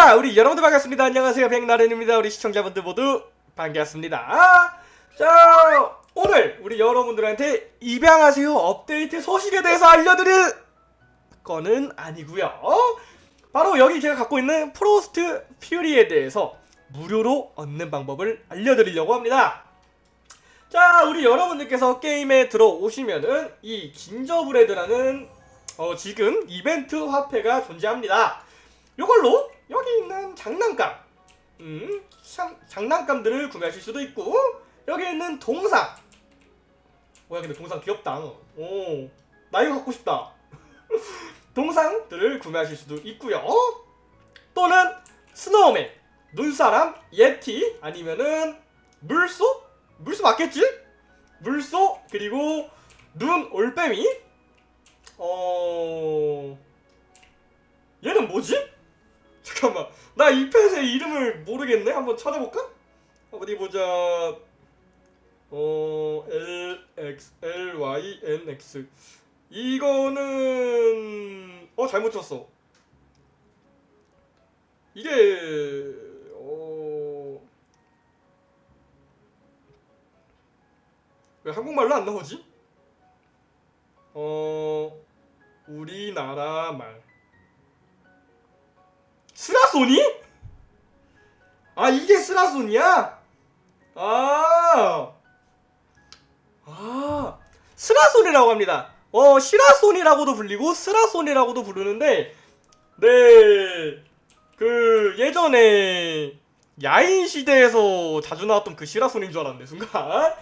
자, 우리 여러분들 반갑습니다. 안녕하세요. 백나른입니다. 우리 시청자분들 모두 반갑습니다. 자, 오늘 우리 여러분들한테 입양하세요 업데이트 소식에 대해서 알려드릴 거는 아니고요. 바로 여기 제가 갖고 있는 프로스트 퓨리에 대해서 무료로 얻는 방법을 알려드리려고 합니다. 자, 우리 여러분들께서 게임에 들어오시면은 이 긴저브레드라는 어, 지금 이벤트 화폐가 존재합니다. 이걸로 여기 있는 장난감, 음, 참, 장난감들을 구매하실 수도 있고 여기 있는 동상. 뭐야 근데 동상 귀엽다. 오, 나 이거 갖고 싶다. 동상들을 구매하실 수도 있고요. 또는 스노우맨, 눈사람, 예티 아니면은 물소? 물소 맞겠지? 물소 그리고 눈 올빼미. 어 얘는 뭐지? 잠깐만. 나 이 펫의 이름을 모르겠네. 한번 찾아볼까? 어디 보자. 어 L X L Y N X. 이거는 어 잘못 쳤어. 이게 어... 왜 한국말로 안 나오지? 어... 우리나라 말 스라소니? 아 이게 스라소니야? 아... 아... 스라소니라고 합니다. 어 시라소니라고도 불리고 스라소니라고도 부르는데 네... 그 예전에 야인 시대에서 자주 나왔던 그 시라소니인 줄 알았네 순간.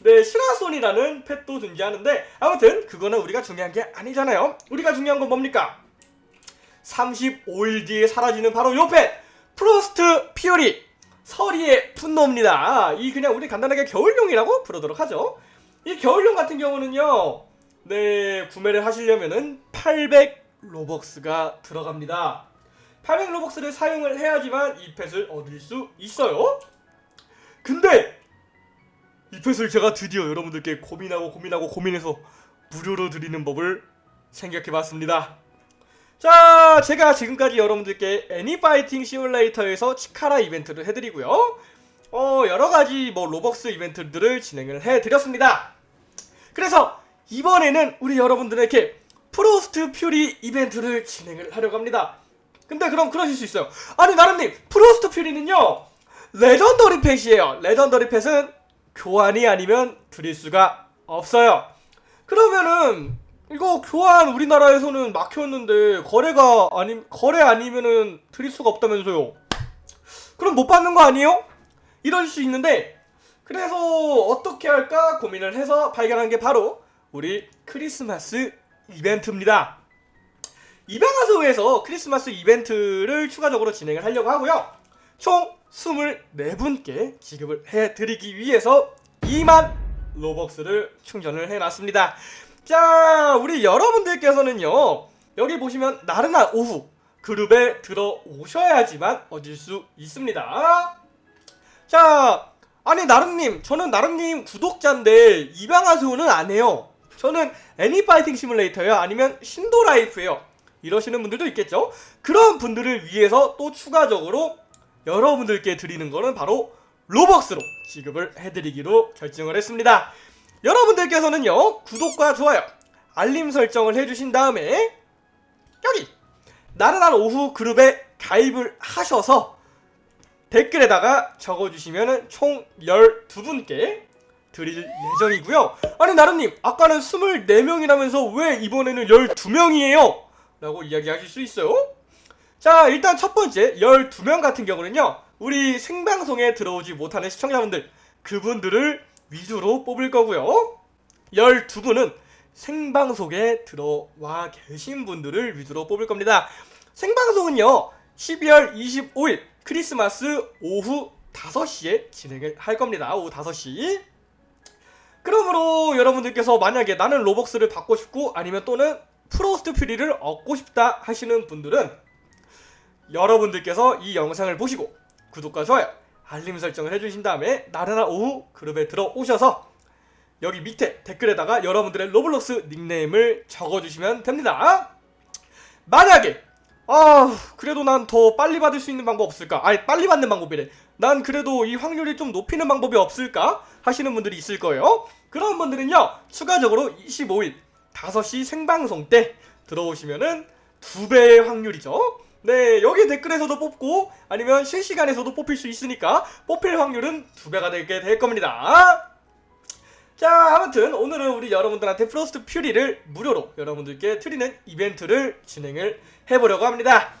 네 시라소니라는 pet도 존재하는데 아무튼 그거는 우리가 중요한 게 아니잖아요. 우리가 중요한 건 뭡니까 35일 뒤에 사라지는 바로 요 pet! Frost Fury. 서리의 분노입니다. 이 그냥 우리 간단하게 겨울용이라고 부르도록 하죠. 이 겨울용 같은 경우는요 네 구매를 하시려면은 800 Robux가 들어갑니다. 800 로벅스를 사용을 해야지만 이 펫을 얻을 수 있어요. 근데 이 펫을 제가 드디어 여러분들께 고민하고 고민하고 고민해서 무료로 드리는 법을 생각해봤습니다 자 제가 지금까지 여러분들께 애니파이팅 시뮬레이터에서 치카라 이벤트를 해드리고요. 어 여러가지 뭐 로벅스 이벤트들을 진행을 해드렸습니다. 그래서 이번에는 우리 여러분들에게 Frost Fury 이벤트를 진행을 하려고 합니다. 근데 그럼 그러실 수 있어요. 아니 나른님 Frost Fury는요 legendary pet이에요. legendary pet은 교환이 아니면 드릴 수가 없어요. 그러면은 이거 교환 우리나라에서는 막혔는데 거래가 아니 거래 아니면은 드릴 수가 없다면서요? 그럼 못 받는 거 아니에요? 이럴 수 있는데 그래서 어떻게 할까 고민을 해서 발견한 게 바로 우리 크리스마스 이벤트입니다. 입양하소에서 크리스마스 이벤트를 추가적으로 진행을 하려고 하고요. 총 24분께 지급을 해드리기 위해서 2만 로벅스를 충전을 해놨습니다 자 우리 여러분들께서는요 여기 보시면 나른한 오후 그룹에 들어오셔야지만 얻을 수 있습니다. 자 아니 나름님 저는 나름님 구독자인데 입양하소는 안해요. 저는 애니파이팅 시뮬레이터요? 아니면 신도라이프예요? 이러시는 분들도 있겠죠? 그런 분들을 위해서 또 추가적으로 여러분들께 드리는 거는 바로 로벅스로 지급을 해드리기로 결정을 했습니다 여러분들께서는요 구독과 좋아요 알림 설정을 해주신 다음에 여기 나른한 오후 그룹에 가입을 하셔서 댓글에다가 적어주시면 총 12분께 드릴 예정이고요 아니 나른님 아까는 24명이라면서 왜 이번에는 12명이에요? 라고 이야기하실 수 있어요 자 일단 첫 번째 12명 같은 경우는요 우리 생방송에 들어오지 못하는 시청자분들 그분들을 위주로 뽑을 거고요. 12분은 생방송에 들어와 계신 분들을 위주로 뽑을 겁니다. 생방송은요 12월 25일 크리스마스 오후 5시에 진행을 할 겁니다. 오후 5시. 그러므로 여러분들께서 만약에 나는 Robux를 받고 싶고 아니면 또는 Frost Fury를 얻고 싶다 하시는 분들은 여러분들께서 이 영상을 보시고 구독과 좋아요 알림 설정을 해주신 다음에 나른한 오후 그룹에 들어오셔서 여기 밑에 댓글에다가 여러분들의 Roblox 닉네임을 적어주시면 됩니다 만약에 아 그래도 난 더 빨리 받을 수 있는 방법 없을까? 아니 빨리 받는 방법이래. 난 그래도 이 확률이 좀 높이는 방법이 없을까? 하시는 분들이 있을 거예요. 그런 분들은요 추가적으로 25일 5시 생방송 때 들어오시면은 두 배의 확률이죠. 네 여기 댓글에서도 뽑고 아니면 실시간에서도 뽑힐 수 있으니까 뽑힐 확률은 두 배가 되게 될 겁니다. 자 아무튼 오늘은 우리 여러분들한테 프로스트 퓨리를 무료로 여러분들께 드리는 이벤트를 진행을 해보려고 합니다.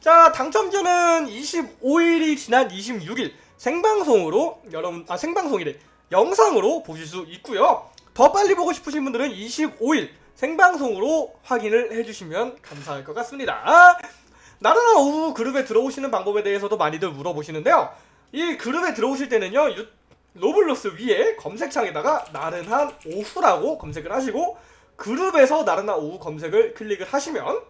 자 당첨자는 25일이 지난 26일 생방송으로 여러분 아 생방송이래. 영상으로 보실 수 있고요. 더 빨리 보고 싶으신 분들은 25일 생방송으로 확인을 해주시면 감사할 것 같습니다 나른한 오후 그룹에 들어오시는 방법에 대해서도 많이들 물어보시는데요 이 그룹에 들어오실 때는요 유, 로블록스 위에 검색창에다가 나른한 오후라고 검색을 하시고 그룹에서 나른한 오후 검색을 클릭을 하시면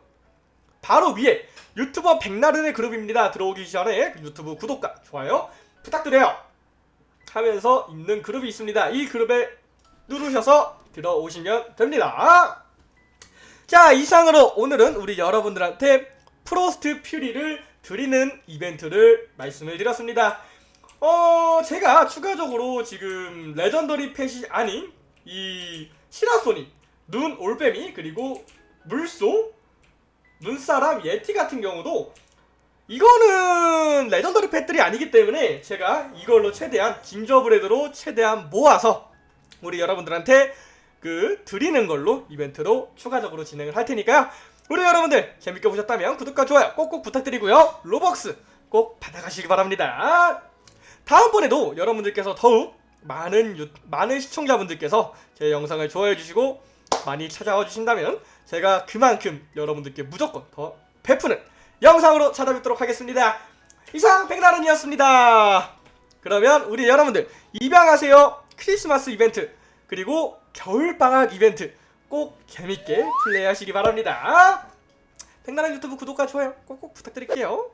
바로 위에 유튜버 백나른의 그룹입니다. 들어오기 전에 유튜브 구독과 좋아요 부탁드려요. 하면서 있는 그룹이 있습니다. 이 그룹에 누르셔서 들어오시면 됩니다. 자 이상으로 오늘은 우리 여러분들한테 프로스트 퓨리를 드리는 이벤트를 말씀을 드렸습니다. 어 제가 추가적으로 지금 legendary pet이 아닌 이 시라소니 눈 올빼미 그리고 물소 눈사람 예티 같은 경우도 이거는 레전더리 펫들이 아니기 때문에 제가 이걸로 최대한 진저브레드로 최대한 모아서 우리 여러분들한테 그 드리는 걸로 이벤트로 추가적으로 진행을 할 테니까요 우리 여러분들 재밌게 보셨다면 구독과 좋아요 꼭꼭 부탁드리고요 로벅스 꼭 받아가시기 바랍니다 다음번에도 여러분들께서 더욱 많은 유, 많은 시청자분들께서 제 영상을 좋아해 주시고 많이 찾아와 주신다면 제가 그만큼 여러분들께 무조건 더 베푸는 영상으로 찾아뵙도록 하겠습니다. 이상 백나른이었습니다. 그러면 우리 여러분들 입양하세요 크리스마스 이벤트 그리고 겨울방학 이벤트 꼭 재밌게 플레이하시기 바랍니다. 백나른 유튜브 구독과 좋아요 꼭꼭 부탁드릴게요.